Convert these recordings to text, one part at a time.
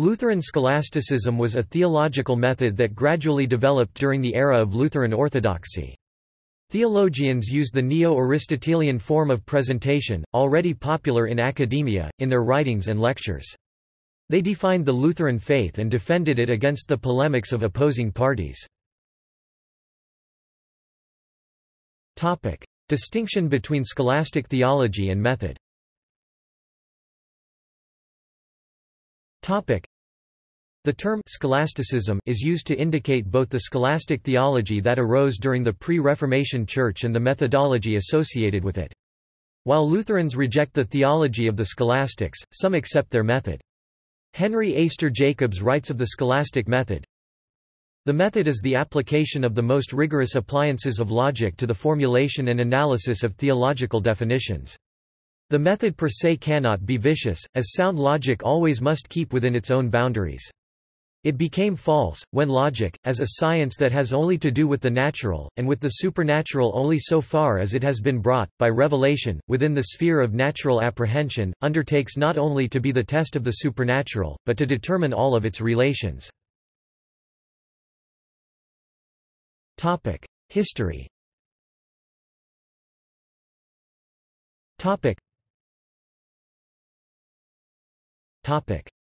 Lutheran scholasticism was a theological method that gradually developed during the era of Lutheran orthodoxy. Theologians used the Neo-Aristotelian form of presentation, already popular in academia, in their writings and lectures. They defined the Lutheran faith and defended it against the polemics of opposing parties. Distinction between scholastic theology and method the term scholasticism is used to indicate both the scholastic theology that arose during the pre-Reformation Church and the methodology associated with it. While Lutherans reject the theology of the scholastics, some accept their method. Henry Eyster Jacobs writes of the scholastic method, the method is the application of the most rigorous appliances of logic to the formulation and analysis of theological definitions. The method per se cannot be vicious, as sound logic always must keep within its own boundaries. It became false, when logic, as a science that has only to do with the natural, and with the supernatural only so far as it has been brought, by revelation, within the sphere of natural apprehension, undertakes not only to be the test of the supernatural, but to determine all of its relations. History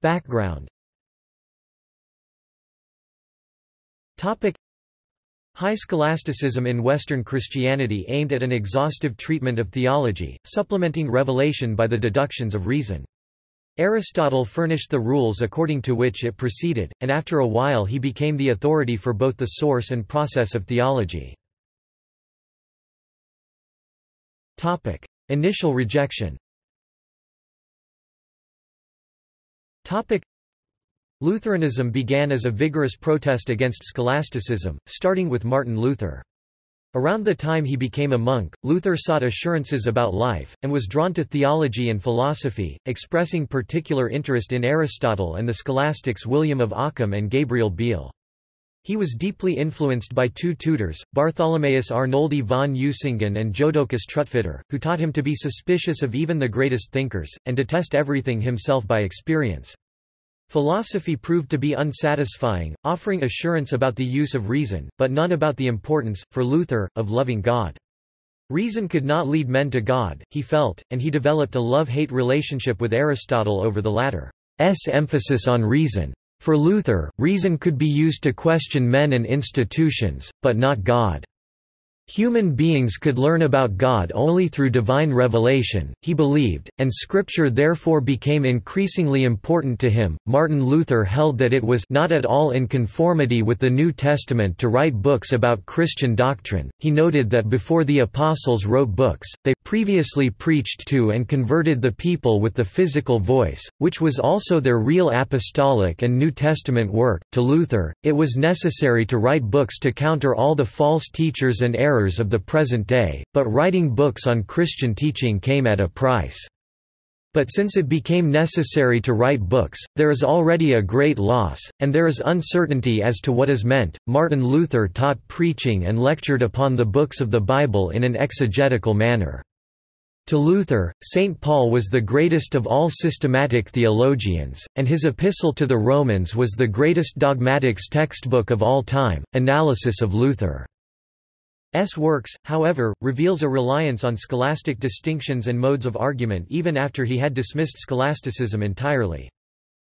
Background High scholasticism in Western Christianity aimed at an exhaustive treatment of theology, supplementing revelation by the deductions of reason. Aristotle furnished the rules according to which it proceeded, and after a while he became the authority for both the source and process of theology. Initial rejection Lutheranism began as a vigorous protest against scholasticism, starting with Martin Luther. Around the time he became a monk, Luther sought assurances about life, and was drawn to theology and philosophy, expressing particular interest in Aristotle and the scholastics William of Ockham and Gabriel Biel. He was deeply influenced by two tutors, Bartholomaeus Arnoldi von Usingen and Jodocus Trutfetter, who taught him to be suspicious of even the greatest thinkers, and to test everything himself by experience. Philosophy proved to be unsatisfying, offering assurance about the use of reason, but none about the importance, for Luther, of loving God. Reason could not lead men to God, he felt, and he developed a love-hate relationship with Aristotle over the latter's emphasis on reason. For Luther, reason could be used to question men and institutions, but not God. Human beings could learn about God only through divine revelation, he believed, and Scripture therefore became increasingly important to him. Martin Luther held that it was not at all in conformity with the New Testament to write books about Christian doctrine. He noted that before the apostles wrote books, they previously preached to and converted the people with the physical voice, which was also their real apostolic and New Testament work. To Luther, it was necessary to write books to counter all the false teachers and errors errors of the present day, but writing books on Christian teaching came at a price. But since it became necessary to write books, there is already a great loss, and there is uncertainty as to what is meant. Martin Luther taught preaching and lectured upon the books of the Bible in an exegetical manner. To Luther, St. Paul was the greatest of all systematic theologians, and his epistle to the Romans was the greatest dogmatics textbook of all time. Analysis of Luther S. works, however, reveals a reliance on scholastic distinctions and modes of argument even after he had dismissed scholasticism entirely.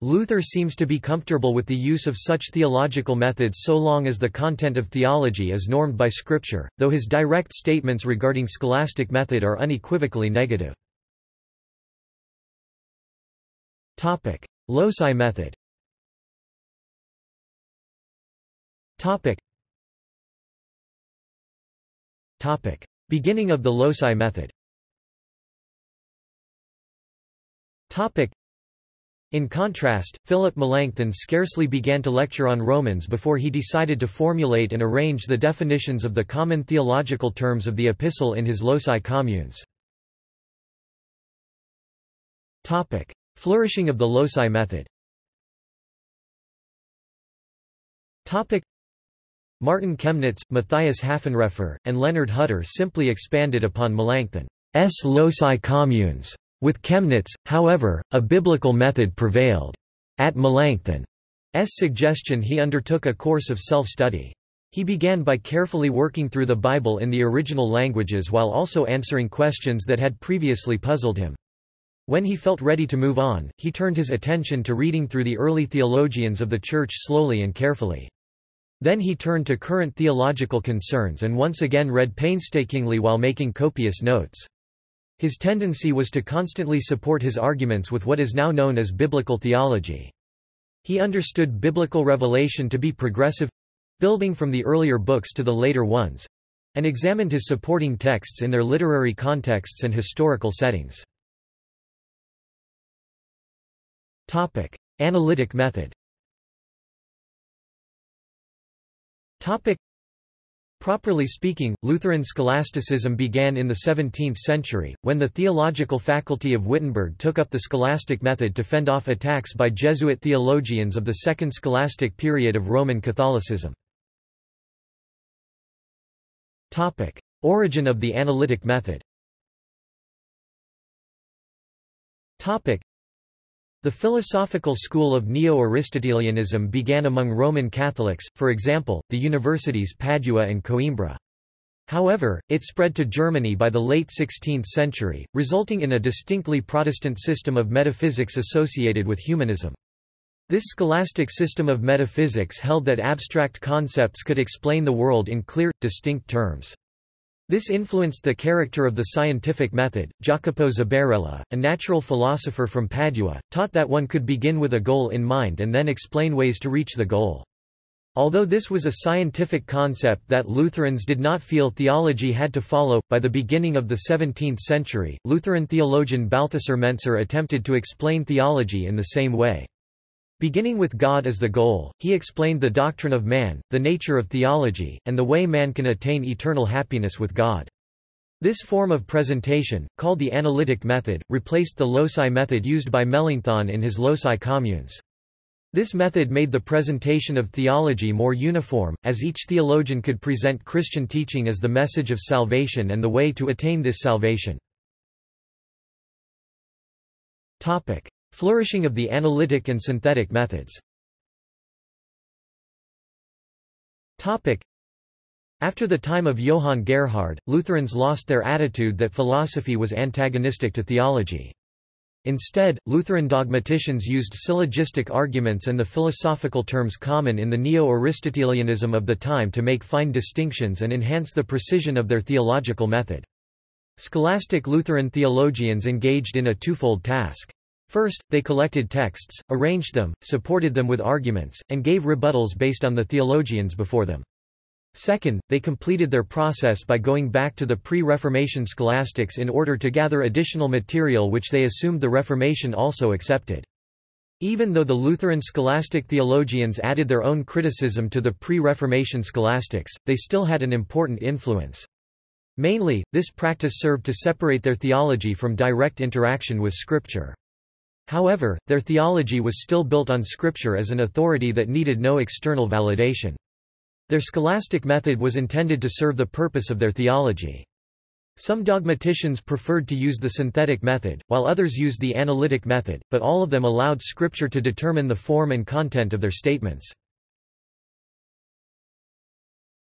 Luther seems to be comfortable with the use of such theological methods so long as the content of theology is normed by Scripture, though his direct statements regarding scholastic method are unequivocally negative. Loci method Topic. Beginning of the loci method Topic. In contrast, Philip Melanchthon scarcely began to lecture on Romans before he decided to formulate and arrange the definitions of the common theological terms of the epistle in his loci communes. Topic. Flourishing of the loci method Topic. Martin Chemnitz, Matthias Hafenreffer, and Leonard Hutter simply expanded upon Melanchthon's loci communes. With Chemnitz, however, a biblical method prevailed. At Melanchthon's suggestion he undertook a course of self-study. He began by carefully working through the Bible in the original languages while also answering questions that had previously puzzled him. When he felt ready to move on, he turned his attention to reading through the early theologians of the Church slowly and carefully. Then he turned to current theological concerns and once again read painstakingly while making copious notes. His tendency was to constantly support his arguments with what is now known as biblical theology. He understood biblical revelation to be progressive—building from the earlier books to the later ones—and examined his supporting texts in their literary contexts and historical settings. Analytic method. Topic: Properly speaking, Lutheran scholasticism began in the 17th century, when the theological faculty of Wittenberg took up the scholastic method to fend off attacks by Jesuit theologians of the Second Scholastic period of Roman Catholicism. Origin of the analytic method the philosophical school of Neo-Aristotelianism began among Roman Catholics, for example, the universities Padua and Coimbra. However, it spread to Germany by the late 16th century, resulting in a distinctly Protestant system of metaphysics associated with humanism. This scholastic system of metaphysics held that abstract concepts could explain the world in clear, distinct terms. This influenced the character of the scientific method. Jacopo Zabarella, a natural philosopher from Padua, taught that one could begin with a goal in mind and then explain ways to reach the goal. Although this was a scientific concept that Lutherans did not feel theology had to follow, by the beginning of the 17th century, Lutheran theologian Balthasar Mentzer attempted to explain theology in the same way. Beginning with God as the goal, he explained the doctrine of man, the nature of theology, and the way man can attain eternal happiness with God. This form of presentation, called the analytic method, replaced the loci method used by Melanchthon in his loci communes. This method made the presentation of theology more uniform, as each theologian could present Christian teaching as the message of salvation and the way to attain this salvation. Flourishing of the analytic and synthetic methods After the time of Johann Gerhard, Lutherans lost their attitude that philosophy was antagonistic to theology. Instead, Lutheran dogmaticians used syllogistic arguments and the philosophical terms common in the Neo-Aristotelianism of the time to make fine distinctions and enhance the precision of their theological method. Scholastic Lutheran theologians engaged in a twofold task. First, they collected texts, arranged them, supported them with arguments, and gave rebuttals based on the theologians before them. Second, they completed their process by going back to the pre-Reformation scholastics in order to gather additional material which they assumed the Reformation also accepted. Even though the Lutheran scholastic theologians added their own criticism to the pre-Reformation scholastics, they still had an important influence. Mainly, this practice served to separate their theology from direct interaction with Scripture. However, their theology was still built on Scripture as an authority that needed no external validation. Their scholastic method was intended to serve the purpose of their theology. Some dogmaticians preferred to use the synthetic method, while others used the analytic method, but all of them allowed Scripture to determine the form and content of their statements.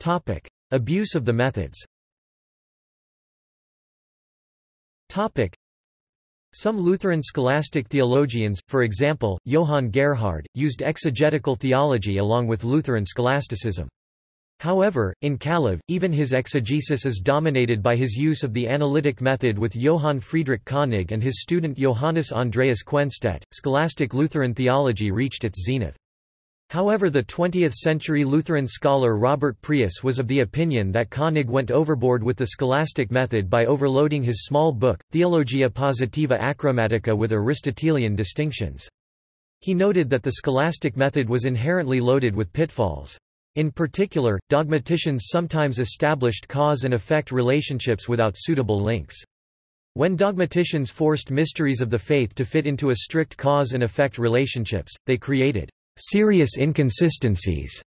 Topic. Abuse of the methods some Lutheran scholastic theologians, for example, Johann Gerhard, used exegetical theology along with Lutheran scholasticism. However, in Calov, even his exegesis is dominated by his use of the analytic method with Johann Friedrich Koenig and his student Johannes Andreas Quenstedt. Scholastic Lutheran theology reached its zenith. However the 20th-century Lutheran scholar Robert Preus was of the opinion that Koenig went overboard with the scholastic method by overloading his small book, Theologia Positiva Acroamatica with Aristotelian distinctions. He noted that the scholastic method was inherently loaded with pitfalls. In particular, dogmaticians sometimes established cause and effect relationships without suitable links. When dogmaticians forced mysteries of the faith to fit into a strict cause and effect relationships, they created serious inconsistencies.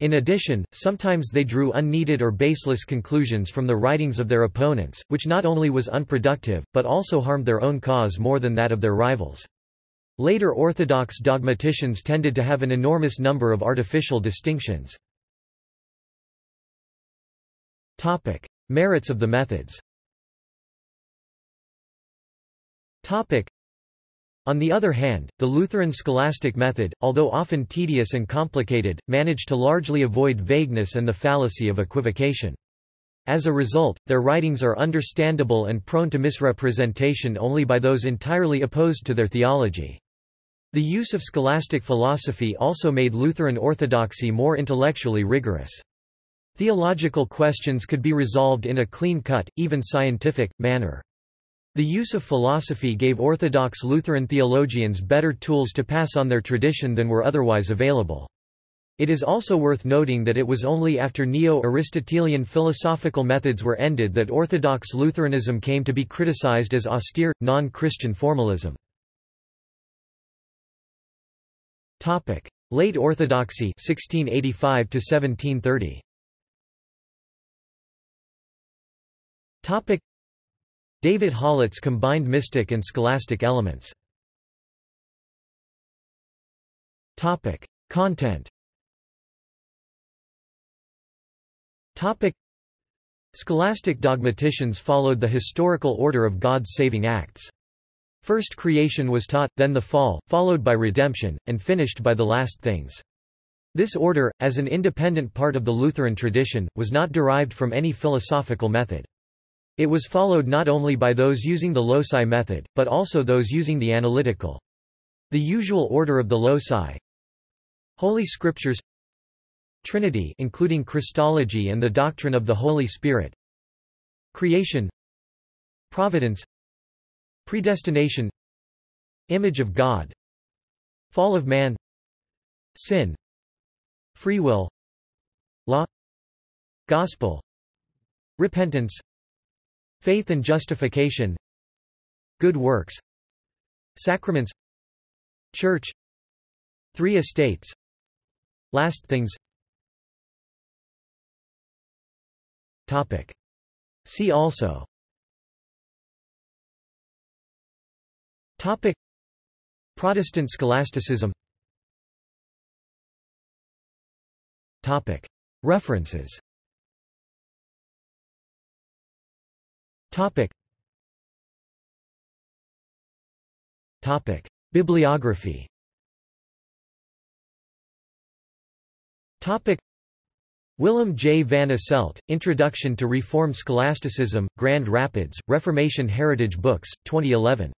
In addition, sometimes they drew unneeded or baseless conclusions from the writings of their opponents, which not only was unproductive, but also harmed their own cause more than that of their rivals. Later Orthodox dogmaticians tended to have an enormous number of artificial distinctions. Topic. Merits of the methods on the other hand, the Lutheran scholastic method, although often tedious and complicated, managed to largely avoid vagueness and the fallacy of equivocation. As a result, their writings are understandable and prone to misrepresentation only by those entirely opposed to their theology. The use of scholastic philosophy also made Lutheran orthodoxy more intellectually rigorous. Theological questions could be resolved in a clean-cut, even scientific, manner. The use of philosophy gave Orthodox Lutheran theologians better tools to pass on their tradition than were otherwise available. It is also worth noting that it was only after Neo-Aristotelian philosophical methods were ended that Orthodox Lutheranism came to be criticized as austere, non-Christian formalism. Late Orthodoxy 1685 1730. David Hollatz combined mystic and scholastic elements. Topic: Content. Topic: Scholastic dogmaticians followed the historical order of God's saving acts. First creation was taught, then the fall, followed by redemption, and finished by the last things. This order, as an independent part of the Lutheran tradition, was not derived from any philosophical method. It was followed not only by those using the loci method, but also those using the analytical. The usual order of the loci. Holy Scriptures. Trinity including Christology and the doctrine of the Holy Spirit. Creation. Providence. Predestination. Image of God. Fall of man. Sin. Free will. Law. Gospel. Repentance Faith and justification Good works Sacraments Church Three estates Last things. Topic. See also. Topic. Protestant scholasticism. Topic. References Topic. Topic. Bibliography Topic. Willem J. van Asselt, Introduction to Reform Scholasticism, Grand Rapids, Reformation Heritage Books, 2011.